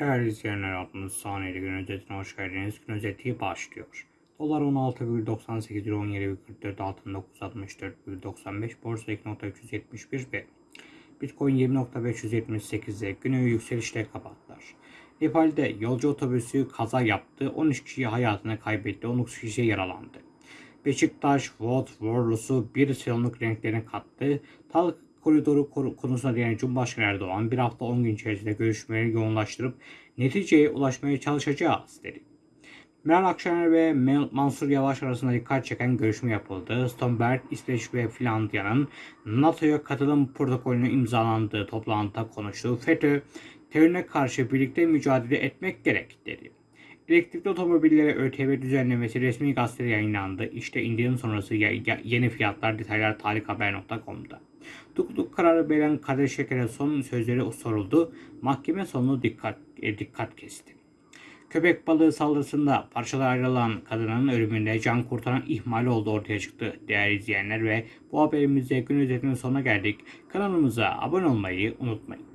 Değerli izleyenler adınız saniyeli gün özetine hoş geldiniz. Gün özeti başlıyor. Dolar 16,98 lira 17,44 altın 964,95 borsa 2.371 ve Bitcoin 20.578'e günü yükselişle kapattılar. Nepal'de yolcu otobüsü kaza yaptı. 13 kişi hayatını kaybetti. 19 kişi yaralandı. Beşiktaş, Wout Warlos'u bir sezonluk renklerine kattı. Tal koridoru konusuna değinen Cumhurbaşkanı Erdoğan bir hafta 10 gün içerisinde görüşmeleri yoğunlaştırıp neticeye ulaşmaya çalışacağız dedi. Meral Akşener ve Mansur Yavaş arasında dikkat çeken görüşme yapıldı. Stoltenberg, İsveç ve Finlandiya'nın NATO'ya katılım protokolünü imzalandığı toplantıda konuştu. FETÖ, terörüne karşı birlikte mücadele etmek gerek dedi. Elektrikli otomobillere ÖTV düzenlemesi resmi gazetede yayınlandı. İşte indirim sonrası yeni fiyatlar detaylar tarikhaber.com'da. Tutukluk kararı veren Kadir Şeker'e son sözleri soruldu. Mahkeme sonunu dikkat, e, dikkat kesti. Köpek balığı saldırısında parçalara ayrılan kadının ölümünde can kurtaran ihmal olduğu ortaya çıktı. Değerli izleyenler ve bu haberimizde gün özetinin sonuna geldik. Kanalımıza abone olmayı unutmayın.